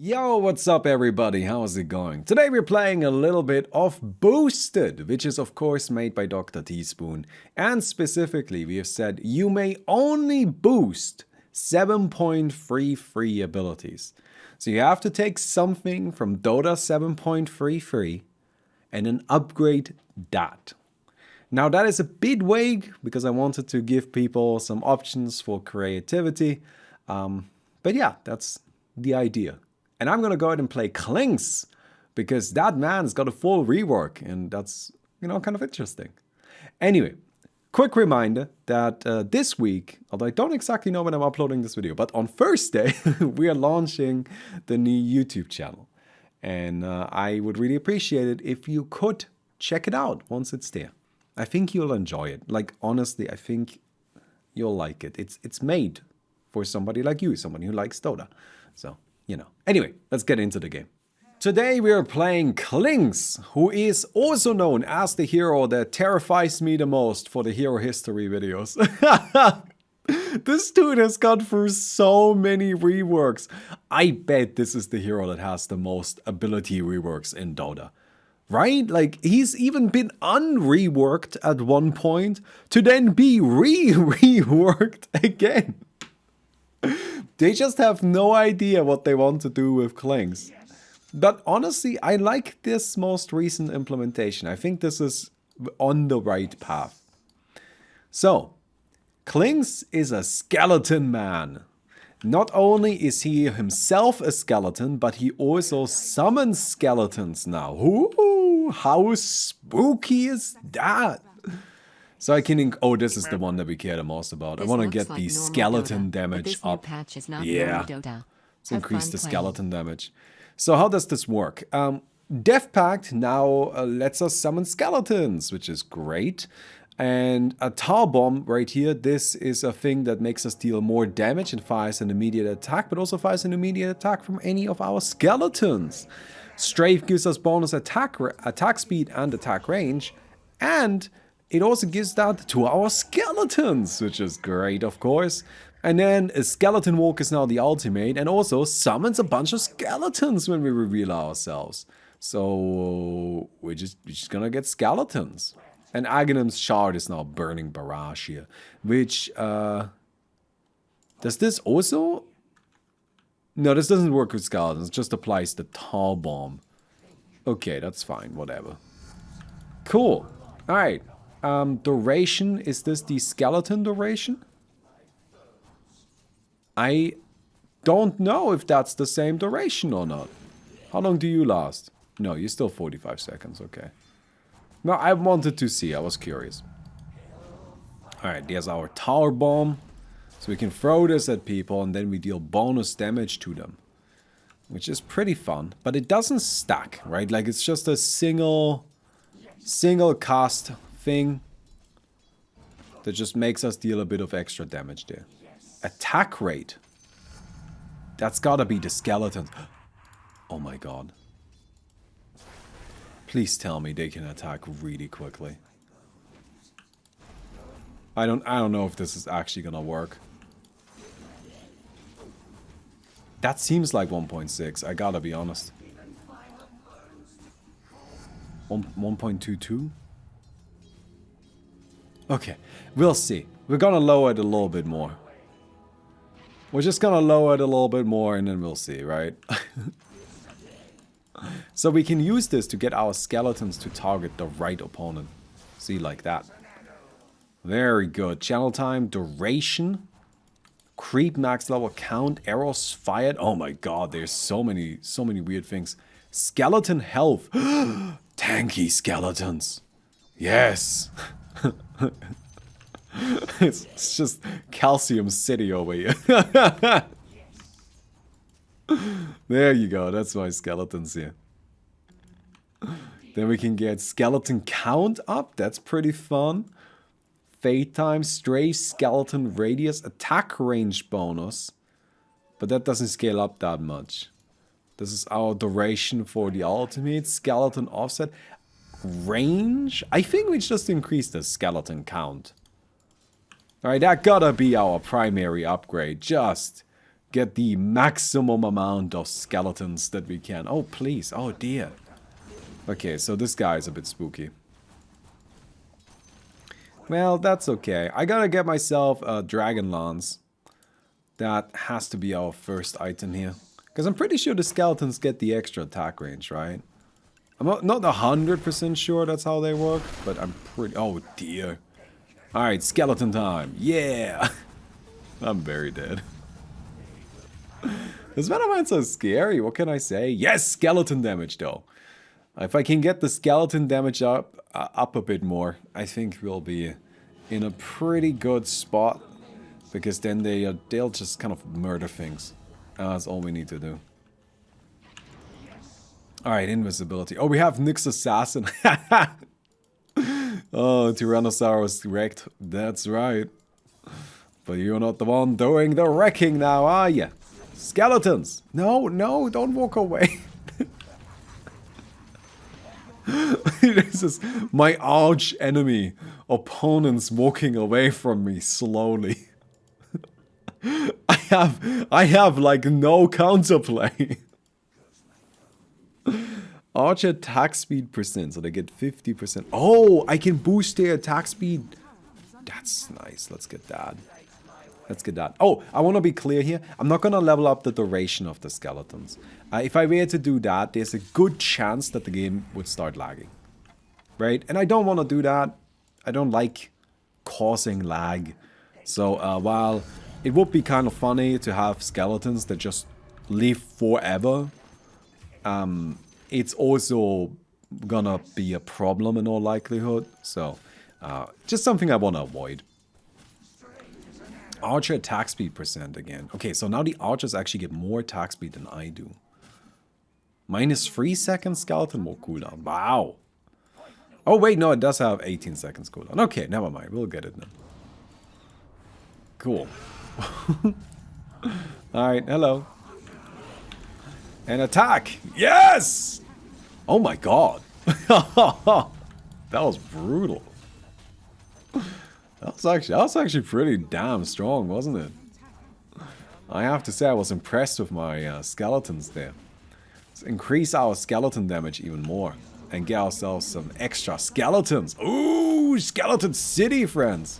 Yo, what's up everybody? How's it going? Today we're playing a little bit of Boosted, which is of course made by Dr. Teaspoon. And specifically, we have said you may only boost 7.33 abilities. So you have to take something from Dota 7.33 and then upgrade that. Now that is a bit vague because I wanted to give people some options for creativity. Um, but yeah, that's the idea. And I'm going to go ahead and play Clinkz because that man's got a full rework and that's, you know, kind of interesting. Anyway, quick reminder that uh, this week, although I don't exactly know when I'm uploading this video, but on Thursday, we are launching the new YouTube channel. And uh, I would really appreciate it if you could check it out once it's there. I think you'll enjoy it. Like, honestly, I think you'll like it. It's, it's made for somebody like you, somebody who likes Dota. So you know. Anyway, let's get into the game. Today we are playing Clinkz, who is also known as the hero that terrifies me the most for the hero history videos. this dude has gone through so many reworks. I bet this is the hero that has the most ability reworks in Dota. Right? Like, he's even been unreworked at one point to then be re-reworked again. They just have no idea what they want to do with Clinkz. But honestly, I like this most recent implementation. I think this is on the right path. So, Clinkz is a skeleton man. Not only is he himself a skeleton, but he also summons skeletons now. Ooh, how spooky is that? So I can, oh, this is the one that we care the most about. This I want to get like the skeleton Dota, damage up. yeah, let's increase the skeleton damage. So how does this work? Um, Death Pact now uh, lets us summon skeletons, which is great. And a Tar Bomb right here, this is a thing that makes us deal more damage and fires an immediate attack, but also fires an immediate attack from any of our skeletons. Strafe gives us bonus attack, attack speed and attack range, and it also gives that to our skeletons, which is great, of course. And then a skeleton walk is now the ultimate and also summons a bunch of skeletons when we reveal ourselves. So we're just, we're just gonna get skeletons. And Aghanim's shard is now burning barrage here, which uh, does this also? No, this doesn't work with skeletons. Just applies the tar bomb. Okay, that's fine. Whatever. Cool. All right um, duration, is this the skeleton duration? I don't know if that's the same duration or not. How long do you last? No, you're still 45 seconds, okay. No, I wanted to see, I was curious. Alright, there's our tar bomb. So we can throw this at people and then we deal bonus damage to them. Which is pretty fun, but it doesn't stack, right? Like it's just a single, single cast thing that just makes us deal a bit of extra damage there. Attack rate. That's gotta be the skeletons. Oh my god. Please tell me they can attack really quickly. I don't I don't know if this is actually gonna work. That seems like 1.6, I gotta be honest. 1.22? Okay, we'll see. We're gonna lower it a little bit more. We're just gonna lower it a little bit more and then we'll see, right? so we can use this to get our skeletons to target the right opponent. See, like that. Very good. Channel time, duration, creep max level count, arrows fired. Oh my god, there's so many, so many weird things. Skeleton health. Tanky skeletons. Yes. it's, it's just calcium city over here. there you go, that's my skeletons here. Then we can get skeleton count up, that's pretty fun. Fade time, stray skeleton radius, attack range bonus. But that doesn't scale up that much. This is our duration for the ultimate. Skeleton offset range? I think we just increased the skeleton count. Alright, that gotta be our primary upgrade. Just get the maximum amount of skeletons that we can. Oh, please. Oh, dear. Okay, so this guy is a bit spooky. Well, that's okay. I gotta get myself a Dragon Lance. That has to be our first item here. Because I'm pretty sure the skeletons get the extra attack range, right? I'm not, not 100% sure that's how they work, but I'm pretty... Oh, dear. Alright, skeleton time. Yeah! I'm very dead. this Venoman's so scary. What can I say? Yes, skeleton damage, though. If I can get the skeleton damage up, uh, up a bit more, I think we'll be in a pretty good spot. Because then they, uh, they'll just kind of murder things. Uh, that's all we need to do. Alright, invisibility. Oh, we have Nyx Assassin. oh, Tyrannosaurus wrecked. That's right. But you're not the one doing the wrecking now, are you? Skeletons! No, no, don't walk away. this is my arch enemy. Opponents walking away from me slowly. I have, I have like no counterplay. Arch attack speed percent, so they get 50%. Oh, I can boost their attack speed. That's nice. Let's get that. Let's get that. Oh, I want to be clear here. I'm not going to level up the duration of the skeletons. Uh, if I were to do that, there's a good chance that the game would start lagging. Right? And I don't want to do that. I don't like causing lag. So uh, while it would be kind of funny to have skeletons that just live forever, um, it's also gonna be a problem in all likelihood. So uh, just something I want to avoid. Archer attack speed percent again. Okay, so now the archers actually get more attack speed than I do. Minus 3 seconds skeleton more cooldown. Wow. Oh wait, no, it does have 18 seconds cooldown. Okay, never mind. We'll get it then. Cool. Alright, hello. And attack! Yes! Oh my god. that was brutal. That was actually that was actually pretty damn strong, wasn't it? I have to say I was impressed with my uh, skeletons there. Let's increase our skeleton damage even more and get ourselves some extra skeletons. Ooh, skeleton city, friends.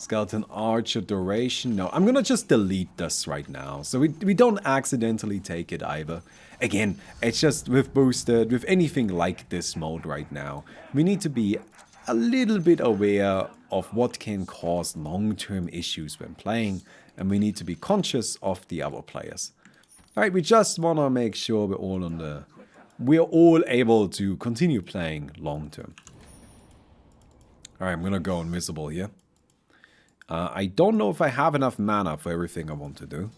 Skeleton archer duration. No, I'm gonna just delete this right now. So we, we don't accidentally take it either. Again, it's just with boosted, with anything like this mode right now, we need to be a little bit aware of what can cause long-term issues when playing, and we need to be conscious of the other players. Alright, we just want to make sure we're all on the... We're all able to continue playing long-term. Alright, I'm gonna go invisible here. Uh, I don't know if I have enough mana for everything I want to do.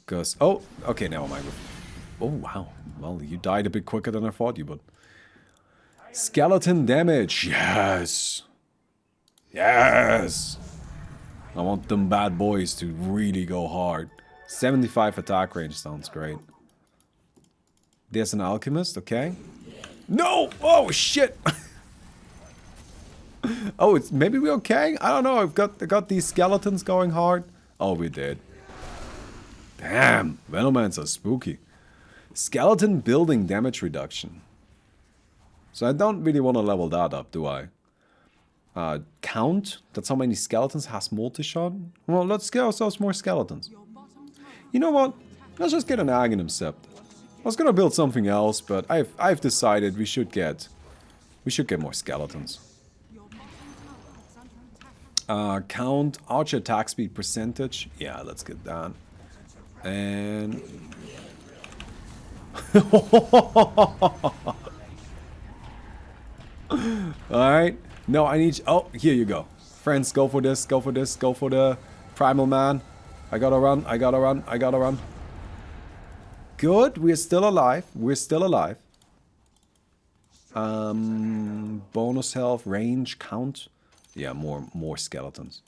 Because... Oh, okay, never mind. Oh, wow. Well, you died a bit quicker than I thought you would. Skeleton damage. Yes. Yes. I want them bad boys to really go hard. 75 attack range sounds great. There's an alchemist, okay. No! Oh, shit! oh, it's maybe we're okay? I don't know. I've got, I got these skeletons going hard. Oh, we did. Damn, Venomans are spooky. Skeleton building damage reduction. So I don't really want to level that up, do I? Uh, count? That's how many skeletons has multi-shot? Well, let's get ourselves more skeletons. You know what? Let's just get an Aghanim Scepter. I was gonna build something else, but I've I've decided we should get we should get more skeletons. Uh, count archer attack speed percentage. Yeah, let's get that. And Alright. No, I need... Oh, here you go. Friends, go for this, go for this, go for the Primal Man. I gotta run, I gotta run, I gotta run. Good, we're still alive. We're still alive. Um, bonus health, range, count. Yeah, more, more skeletons.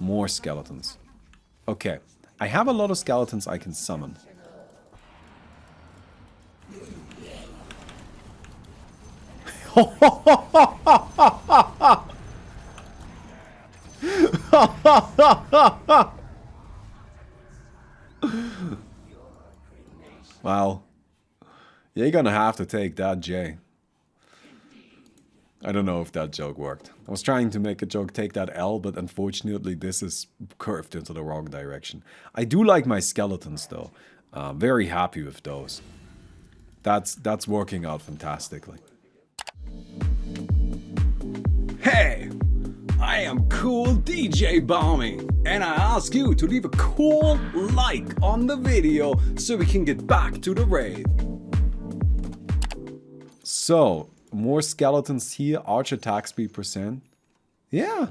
More skeletons. Okay. I have a lot of skeletons I can summon. wow. You're gonna have to take that, Jay. I don't know if that joke worked. I was trying to make a joke take that L, but unfortunately this is curved into the wrong direction. I do like my skeletons though. Uh, very happy with those. That's, that's working out fantastically. Hey! I am cool DJ Balmy, and I ask you to leave a cool like on the video so we can get back to the raid. So, more skeletons here, arch attack speed percent. Yeah.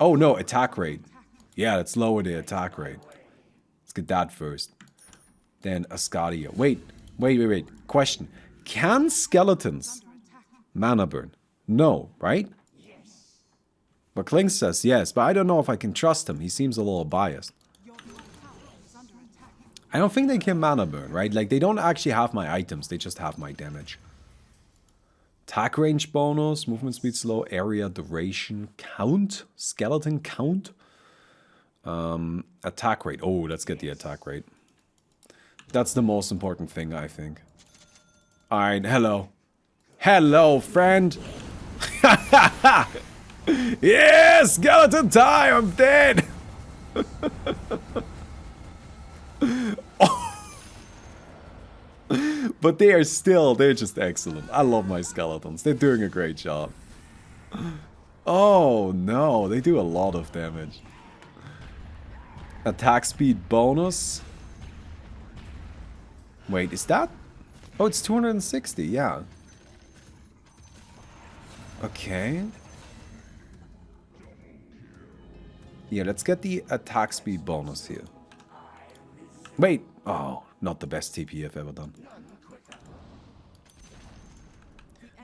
Oh no, attack rate. Yeah, let's lower the attack rate. Let's get that first. Then Ascadia. Wait, wait, wait, wait. Question. Can skeletons mana burn? No, right? Yes. But Kling says yes, but I don't know if I can trust him. He seems a little biased. I don't think they can mana burn, right? Like, they don't actually have my items. They just have my damage. Attack range bonus, movement speed slow, area duration, count, skeleton count. Um, attack rate. Oh, let's get the attack rate. That's the most important thing, I think. Alright, hello. Hello, friend. yes, skeleton time, I'm dead. but they are still, they're just excellent. I love my skeletons. They're doing a great job. Oh no, they do a lot of damage. Attack speed bonus. Wait, is that? Oh, it's 260, yeah. Okay. Yeah, let's get the attack speed bonus here. Wait. Oh, not the best TP I've ever done.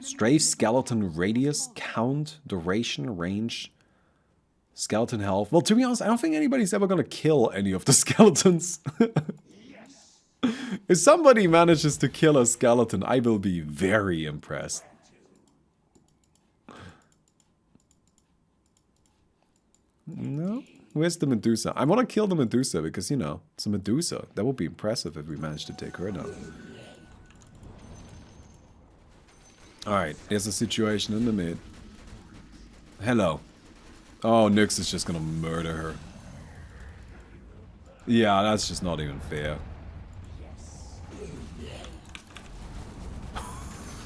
Strafe, skeleton, radius, count, duration, range, skeleton health. Well, to be honest, I don't think anybody's ever gonna kill any of the skeletons. if somebody manages to kill a skeleton, I will be very impressed. No? Where's the Medusa? I want to kill the Medusa because, you know, it's a Medusa. That would be impressive if we managed to take her down. Alright, there's a situation in the mid. Hello. Oh, Nyx is just gonna murder her. Yeah, that's just not even fair. Yes.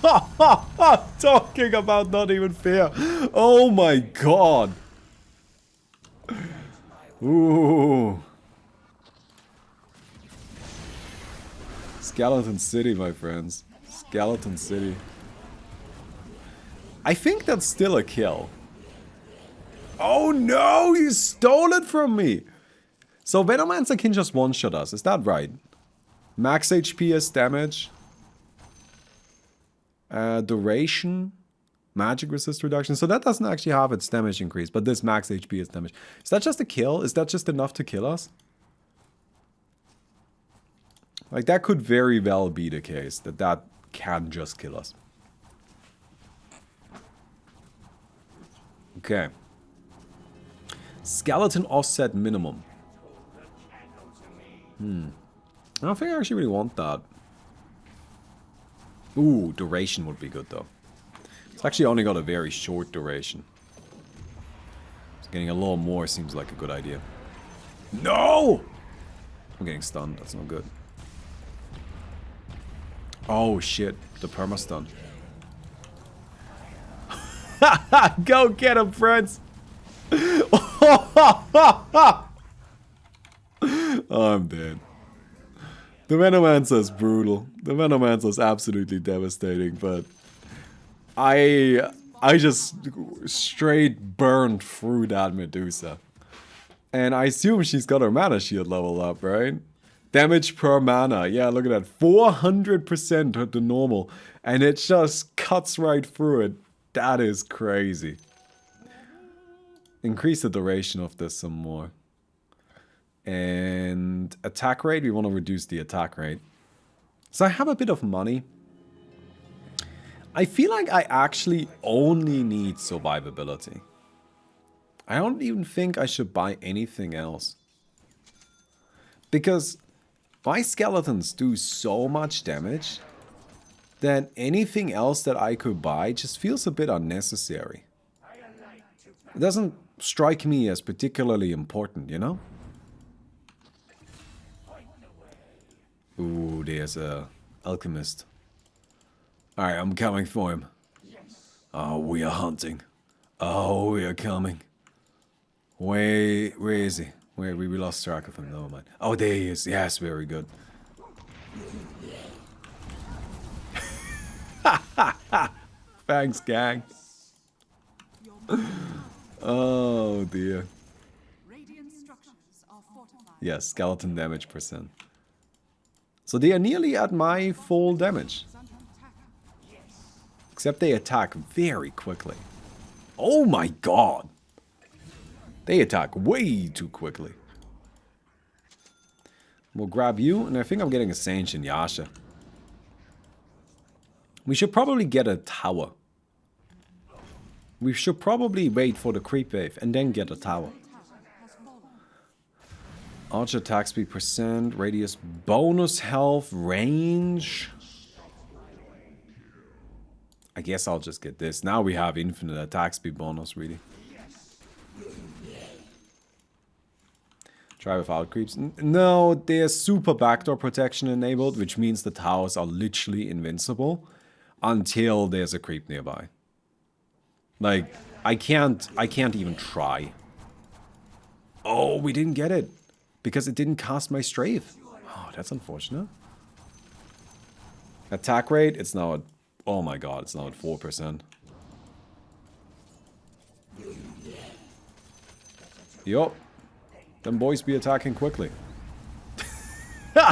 Ha ha ha! Talking about not even fair. Oh my god. Ooh. Skeleton City, my friends. Skeleton City. I think that's still a kill. Oh no, you stole it from me! So Venomancer can just one-shot us, is that right? Max HP is damage. Uh, duration. Magic resist reduction. So that doesn't actually have its damage increase, but this max HP is damage. Is that just a kill? Is that just enough to kill us? Like that could very well be the case, that that can just kill us. Okay. Skeleton offset minimum. Hmm. I don't think I actually really want that. Ooh, duration would be good though. It's actually only got a very short duration. So getting a little more seems like a good idea. No! I'm getting stunned. That's not good. Oh shit, the perma stun. Go get him, friends! oh, I'm dead. The Venomancer is brutal. The Venomancer is absolutely devastating, but I I just straight burned through that Medusa. And I assume she's got her mana shield level up, right? Damage per mana. Yeah, look at that. 400% at the normal. And it just cuts right through it. That is crazy. Increase the duration of this some more. And attack rate, we want to reduce the attack rate. So I have a bit of money. I feel like I actually only need survivability. I don't even think I should buy anything else. Because my skeletons do so much damage that anything else that I could buy just feels a bit unnecessary. It doesn't strike me as particularly important, you know? Ooh, there's a alchemist. Alright, I'm coming for him. Yes. Oh, we are hunting. Oh, we are coming. Where, where is he? Where we lost track of him. Never mind. Oh, there he is. Yes, very good. Thanks, gang. oh dear. Yes, skeleton damage percent. So they are nearly at my full damage. Except they attack very quickly. Oh my god! They attack way too quickly. We'll grab you, and I think I'm getting a and Yasha. We should probably get a tower. We should probably wait for the creep wave and then get a tower. Archer attack speed percent, radius bonus health, range. I guess I'll just get this. Now we have infinite attack speed bonus, really. Try without creeps. No, there's super backdoor protection enabled, which means the towers are literally invincible until there's a creep nearby. Like, I can't, I can't even try. Oh, we didn't get it. Because it didn't cast my strafe. Oh, that's unfortunate. Attack rate, it's now at, oh my god, it's now at 4%. Yup. Them boys be attacking quickly.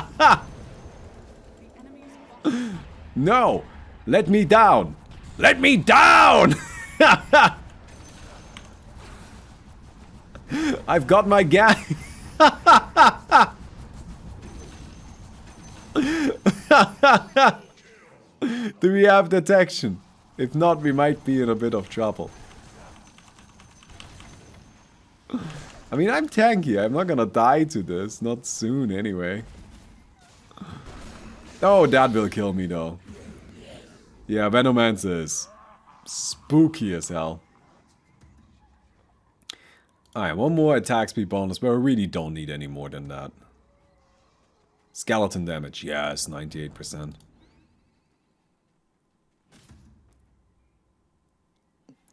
no! Let me down! Let me down! I've got my gang. Do we have detection? If not, we might be in a bit of trouble. I mean, I'm tanky. I'm not gonna die to this. Not soon, anyway. Oh, that will kill me, though. Yeah, Venomancer is spooky as hell. Alright, one more attack speed bonus, but I really don't need any more than that. Skeleton damage, yes, 98%.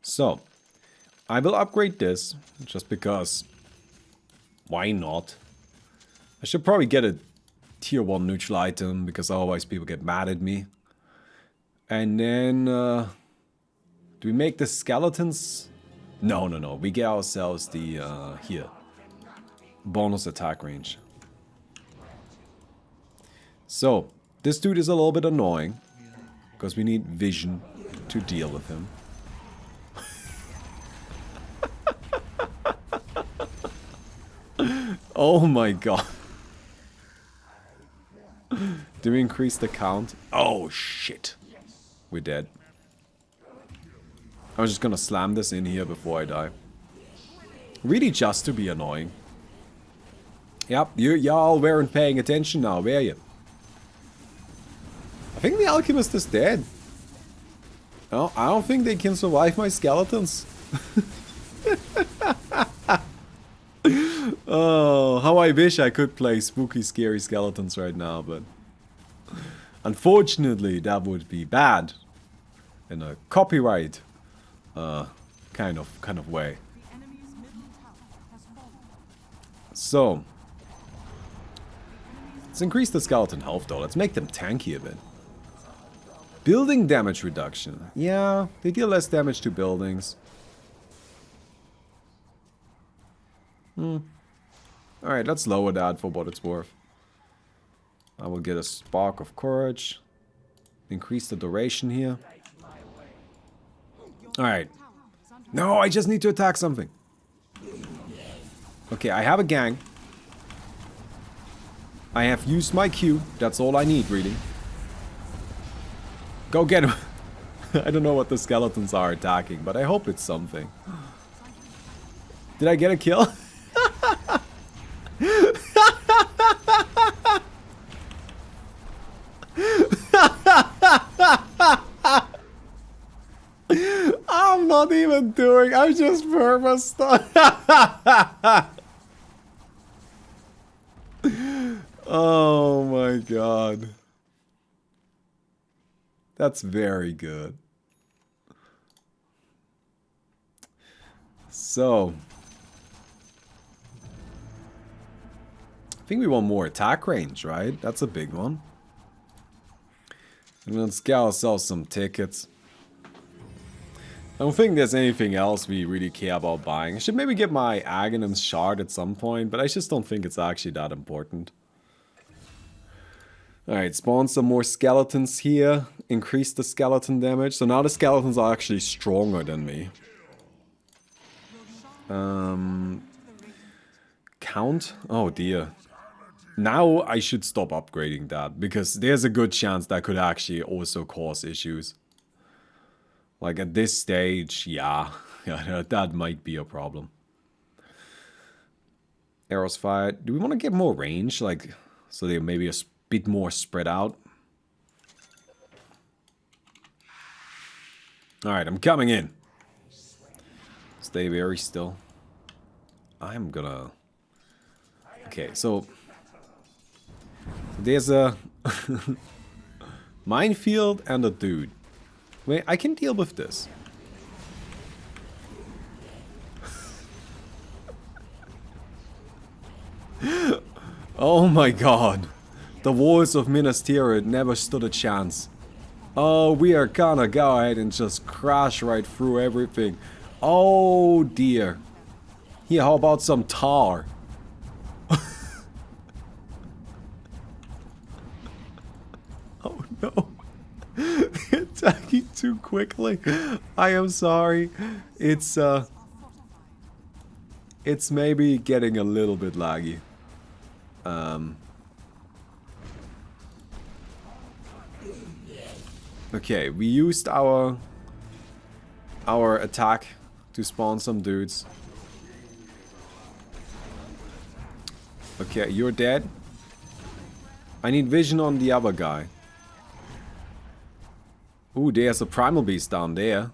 So, I will upgrade this, just because, why not? I should probably get a tier 1 neutral item, because otherwise people get mad at me. And then, uh, do we make the skeletons? No, no, no. We get ourselves the, uh, here. Bonus attack range. So, this dude is a little bit annoying. Because we need vision to deal with him. Oh my god. Do we increase the count? Oh shit. We're dead. I was just gonna slam this in here before I die. Really just to be annoying. Yep, you y'all weren't paying attention now, were you? I think the alchemist is dead. No, I don't think they can survive my skeletons. oh, how I wish I could play spooky, scary skeletons right now, but... Unfortunately, that would be bad in a copyright uh, kind of kind of way. So, let's increase the skeleton health though. Let's make them tanky a bit. Building damage reduction. Yeah, they deal less damage to buildings. Hmm. Alright, let's lower that for what it's worth. I will get a spark of courage. Increase the duration here. Alright. No, I just need to attack something. Okay, I have a gang. I have used my Q. That's all I need, really. Go get him. I don't know what the skeletons are attacking, but I hope it's something. Did I get a kill? I'm not even doing, I'm just purpose. oh my god. That's very good. So. I think we want more attack range, right? That's a big one. And let's get ourselves some tickets. I don't think there's anything else we really care about buying. I should maybe get my Aghanim's shard at some point, but I just don't think it's actually that important. Alright, spawn some more skeletons here. Increase the skeleton damage. So now the skeletons are actually stronger than me. Um, count? Oh dear. Now I should stop upgrading that, because there's a good chance that could actually also cause issues. Like at this stage, yeah, that might be a problem. Arrows fired. Do we want to get more range? Like, so they're maybe a bit more spread out? Alright, I'm coming in. Stay very still. I'm gonna... Okay, so... There's a... minefield and a dude. Wait, I can deal with this. oh my god. The walls of Minas Tirith never stood a chance. Oh, we are gonna go ahead and just crash right through everything. Oh dear. Here, how about some tar? Too quickly. I am sorry. It's, uh... It's maybe getting a little bit laggy. Um... Okay, we used our... Our attack to spawn some dudes. Okay, you're dead. I need vision on the other guy. Ooh, there's a primal beast down there.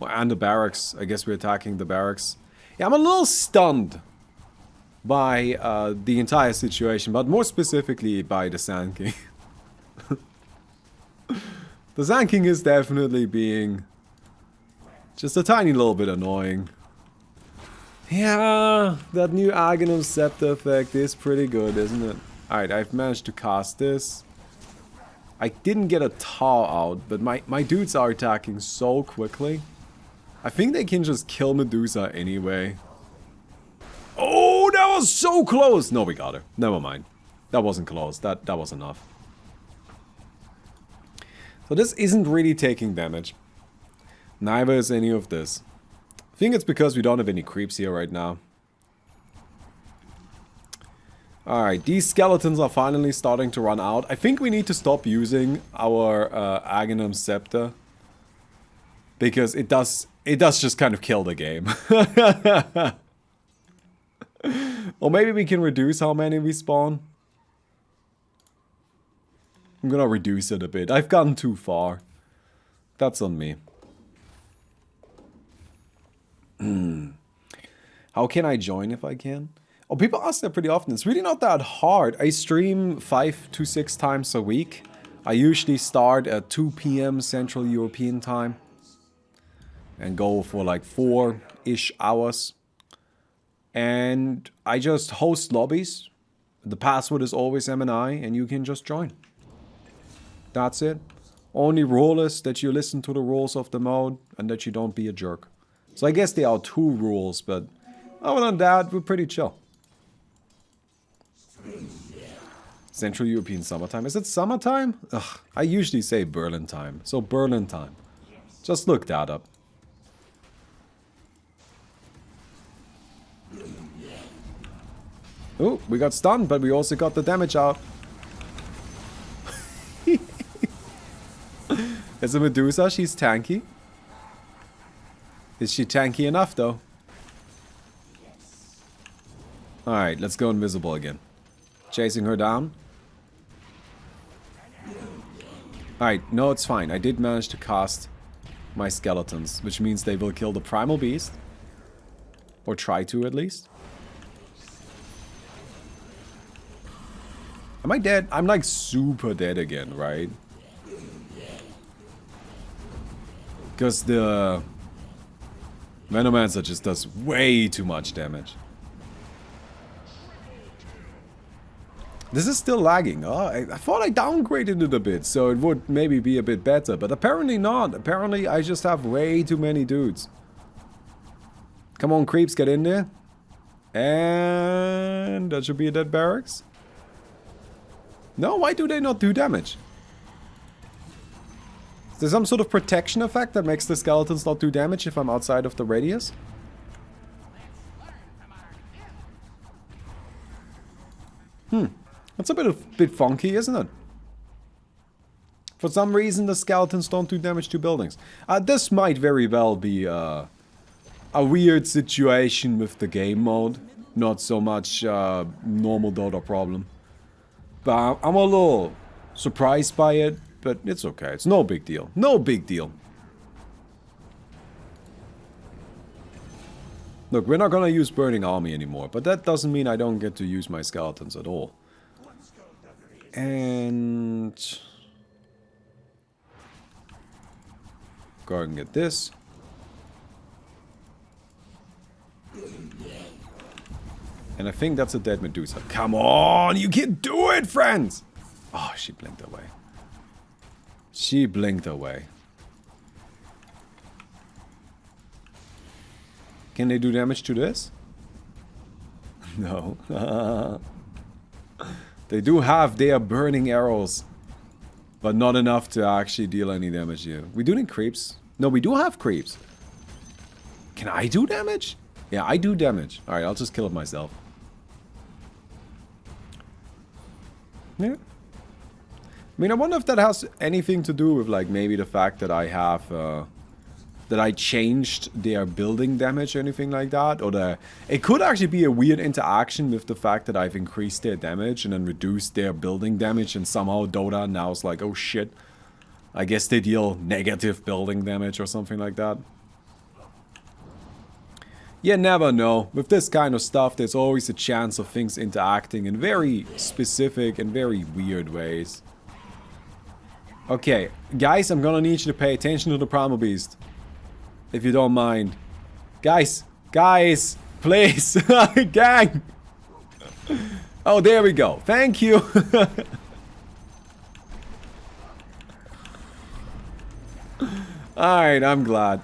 And the barracks. I guess we're attacking the barracks. Yeah, I'm a little stunned by uh, the entire situation, but more specifically by the Sand King. the Sand King is definitely being just a tiny little bit annoying. Yeah, that new Aghanim Scepter effect is pretty good, isn't it? Alright, I've managed to cast this. I didn't get a tar out, but my, my dudes are attacking so quickly. I think they can just kill Medusa anyway. Oh, that was so close! No, we got her. Never mind. That wasn't close. That, that was enough. So this isn't really taking damage. Neither is any of this. I think it's because we don't have any creeps here right now. Alright, these skeletons are finally starting to run out. I think we need to stop using our uh, Aghanim Scepter. Because it does, it does just kind of kill the game. or maybe we can reduce how many we spawn. I'm gonna reduce it a bit. I've gotten too far. That's on me. How can I join if I can? Oh, people ask that pretty often. It's really not that hard. I stream five to six times a week. I usually start at 2 p.m. Central European time and go for like four-ish hours. And I just host lobbies. The password is always MNI and you can just join. That's it. Only rule is that you listen to the rules of the mode and that you don't be a jerk. So I guess there are two rules, but other than that, we're pretty chill. Central European summertime. Is it summertime? Ugh, I usually say Berlin time. So Berlin time. Just look that up. Oh, we got stunned, but we also got the damage out. Is a Medusa, she's tanky. Is she tanky enough though? Alright, let's go invisible again. Chasing her down. Alright, no, it's fine. I did manage to cast my skeletons, which means they will kill the primal beast. Or try to, at least. Am I dead? I'm like super dead again, right? Because the Venomancer just does way too much damage. This is still lagging. Oh, I, I, thought I downgraded it a bit, so it would maybe be a bit better. But apparently not. Apparently I just have way too many dudes. Come on, creeps, get in there. And that should be a dead barracks. No, why do they not do damage? Is there some sort of protection effect that makes the skeletons not do damage if I'm outside of the radius? Hmm. That's a bit of bit funky, isn't it? For some reason, the skeletons don't do damage to buildings. Uh, this might very well be uh, a weird situation with the game mode. Not so much uh, normal Dota problem. But I'm a little surprised by it, but it's okay. It's no big deal. No big deal. Look, we're not gonna use Burning Army anymore, but that doesn't mean I don't get to use my skeletons at all. And... Go and get this. And I think that's a dead Medusa. Come on, you can do it, friends! Oh, she blinked away. She blinked away. Can they do damage to this? no. They do have their burning arrows. But not enough to actually deal any damage here. We do need creeps. No, we do have creeps. Can I do damage? Yeah, I do damage. Alright, I'll just kill it myself. Yeah. I mean, I wonder if that has anything to do with, like, maybe the fact that I have, uh, that I changed their building damage or anything like that. Or the, it could actually be a weird interaction with the fact that I've increased their damage and then reduced their building damage and somehow Dota now is like, oh shit. I guess they deal negative building damage or something like that. You never know. With this kind of stuff, there's always a chance of things interacting in very specific and very weird ways. Okay, guys, I'm gonna need you to pay attention to the Primal Beast if you don't mind. Guys, guys, please, gang. Oh, there we go. Thank you. Alright, I'm glad.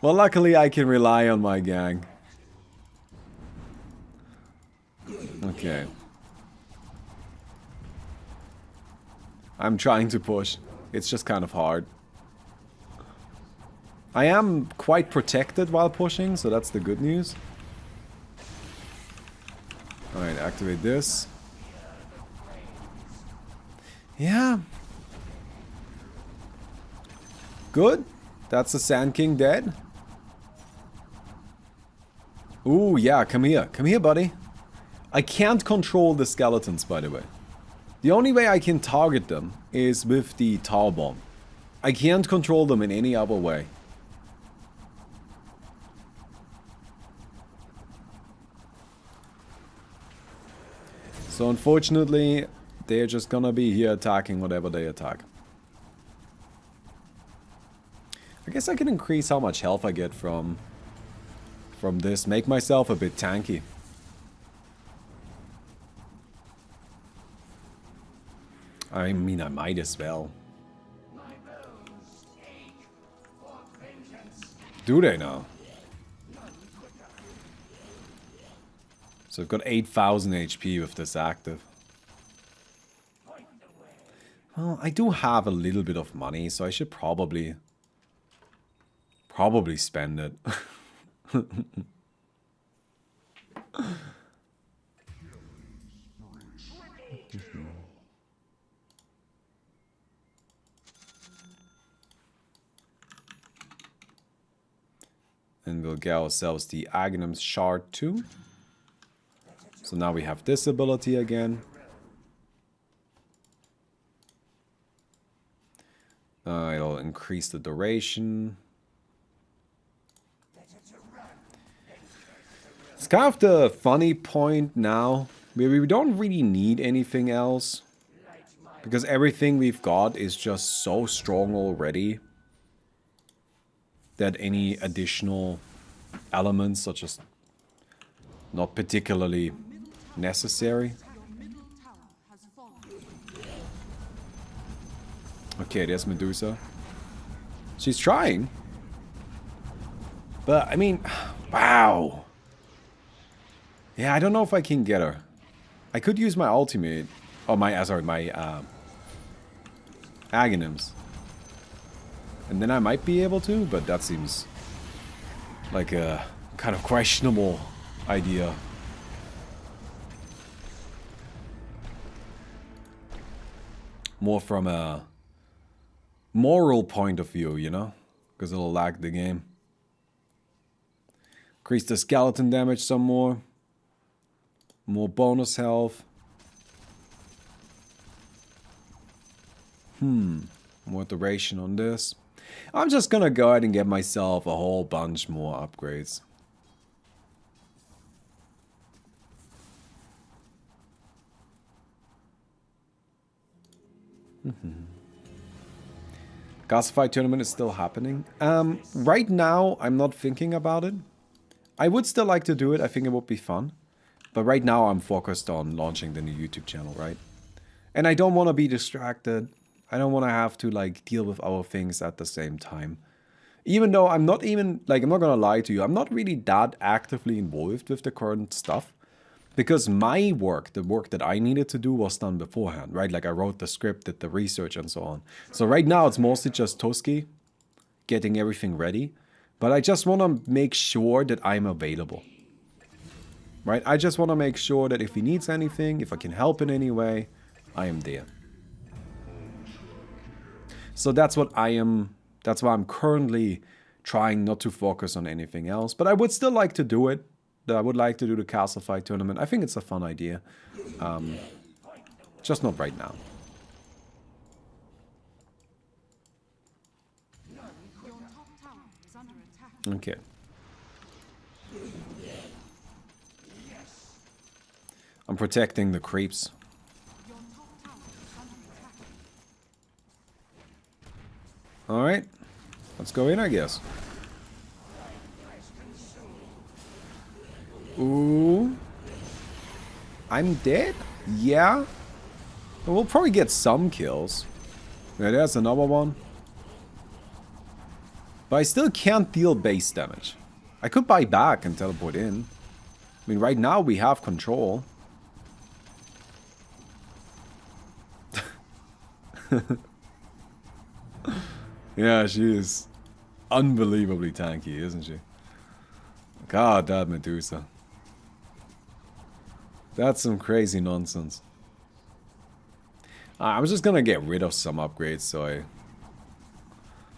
Well, luckily I can rely on my gang. Okay. I'm trying to push. It's just kind of hard. I am quite protected while pushing, so that's the good news. Alright, activate this. Yeah. Good. That's the Sand King dead. Ooh, yeah, come here. Come here, buddy. I can't control the skeletons, by the way. The only way I can target them is with the tar bomb. I can't control them in any other way. So unfortunately, they're just gonna be here attacking whatever they attack. I guess I can increase how much health I get from from this, make myself a bit tanky. I mean, I might as well. Do they now? So I've got 8,000 HP with this active. Well, I do have a little bit of money, so I should probably... Probably spend it. and we'll get ourselves the Aghanim's Shard too. So now we have this ability again. Uh, it'll increase the duration. It's kind of the funny point now. We, we don't really need anything else. Because everything we've got is just so strong already. That any additional elements are just not particularly necessary. Okay, there's Medusa. She's trying. But, I mean, wow. Yeah, I don't know if I can get her. I could use my ultimate. Oh, my, uh, sorry, my uh, Aghanims. And then I might be able to, but that seems like a kind of questionable idea. More from a moral point of view, you know? Because it'll lag the game. Increase the skeleton damage some more. More bonus health. Hmm. More duration on this. I'm just gonna go ahead and get myself a whole bunch more upgrades. Castle Fight tournament is still happening. Um, right now, I'm not thinking about it. I would still like to do it. I think it would be fun. But right now I'm focused on launching the new YouTube channel, right? And I don't want to be distracted. I don't want to have to like deal with other things at the same time. Even though I'm not even, like I'm not going to lie to you, I'm not really that actively involved with the current stuff. Because my work, the work that I needed to do was done beforehand, right? Like I wrote the script, did the research and so on. So right now it's mostly just Toski getting everything ready. But I just want to make sure that I'm available right? I just want to make sure that if he needs anything, if I can help in any way, I am there. So that's what I am, that's why I'm currently trying not to focus on anything else. But I would still like to do it. I would like to do the Castle Fight tournament. I think it's a fun idea. Um, just not right now. Okay. I'm protecting the creeps. Alright. Let's go in, I guess. Ooh. I'm dead? Yeah. we'll probably get some kills. Yeah, there's another one. But I still can't deal base damage. I could buy back and teleport in. I mean, right now we have control. yeah, she is unbelievably tanky, isn't she? God, that Medusa. That's some crazy nonsense. I'm just gonna get rid of some upgrades so I,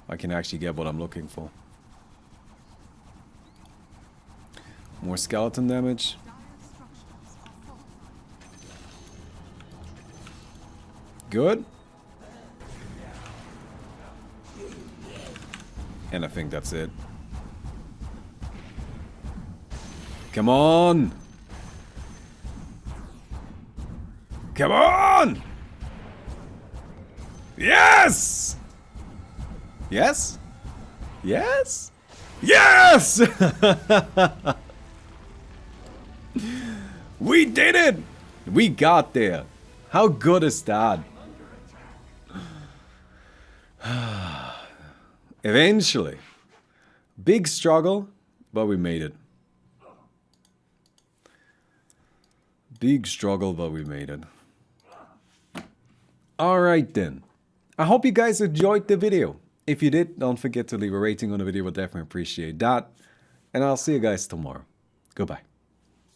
I can actually get what I'm looking for. More skeleton damage. Good. And I think that's it. Come on! Come on! Yes! Yes? Yes? Yes! we did it! We got there. How good is that? Eventually. Big struggle, but we made it. Big struggle, but we made it. Alright then. I hope you guys enjoyed the video. If you did, don't forget to leave a rating on the video. We'll definitely appreciate that. And I'll see you guys tomorrow. Goodbye.